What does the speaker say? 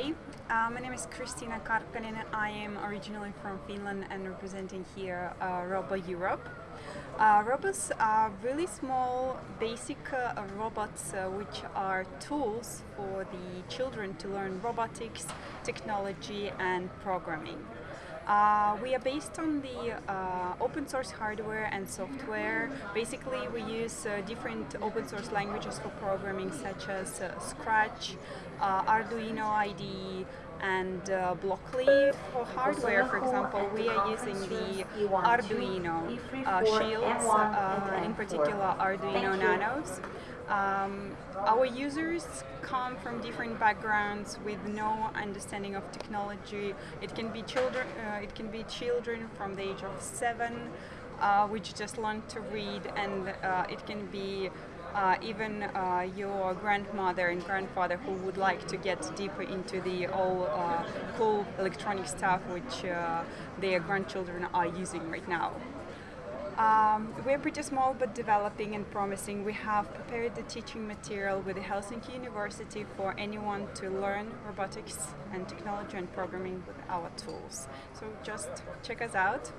Uh, my name is Kristina Karkkanen. I am originally from Finland and representing here uh, ROBBO Europe. Uh, robots are really small, basic uh, robots uh, which are tools for the children to learn robotics, technology and programming. Uh, we are based on the uh, open source hardware and software. Basically, we use uh, different open source languages for programming, such as uh, Scratch, uh, Arduino IDE, and uh, Blockly. For hardware, for example, we are using the Arduino shields, in particular Arduino Nanos. Um, our users come from different backgrounds with no understanding of technology. It can be children. Uh, it can be children from the age of seven, uh, which just learn to read, and uh, it can be uh, even uh, your grandmother and grandfather who would like to get deeper into the all uh, cool electronic stuff which uh, their grandchildren are using right now. Um, we're pretty small but developing and promising. We have prepared the teaching material with the Helsinki University for anyone to learn robotics and technology and programming with our tools. So just check us out.